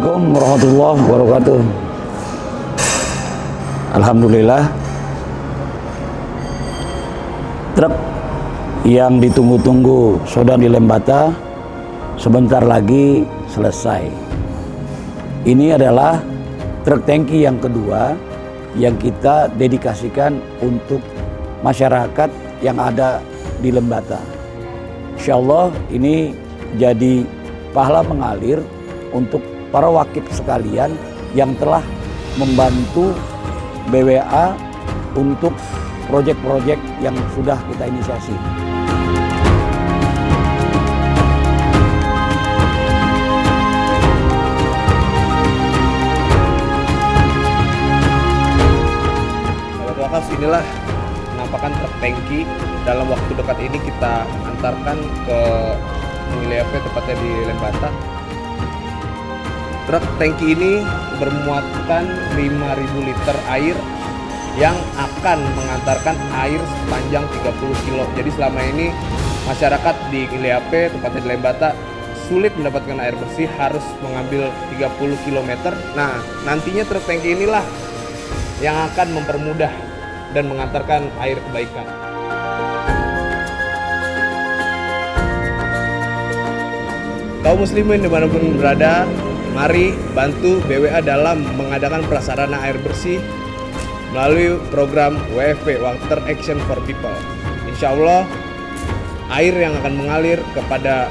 Assalamualaikum warahmatullahi wabarakatuh. Alhamdulillah. Truk yang ditunggu-tunggu sudah di Lembata sebentar lagi selesai. Ini adalah truk tangki yang kedua yang kita dedikasikan untuk masyarakat yang ada di Lembata. Insya Allah ini jadi pahala mengalir untuk para wakif sekalian yang telah membantu BWA untuk proyek-proyek yang sudah kita inisiasi. Wakaf inilah penampakan truk tangki dalam waktu dekat ini kita antarkan ke P tepatnya di Lembata. Truk tangki ini bermuatan 5.000 liter air yang akan mengantarkan air sepanjang 30 kilo. Jadi selama ini masyarakat di wilayah P tepatnya di Lembata sulit mendapatkan air bersih harus mengambil 30 km. Nah, nantinya truk tangki inilah yang akan mempermudah dan mengantarkan air kebaikan. Kaum muslimin di mana pun berada, mari bantu BWA dalam mengadakan prasarana air bersih melalui program WFP Water Action for People. Insya Allah, air yang akan mengalir kepada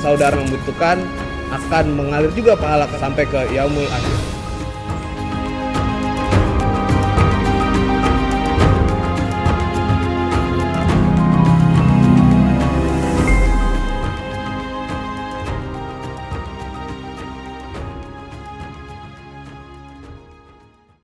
saudara membutuhkan akan mengalir juga pahala sampai ke Yaumul Akhir.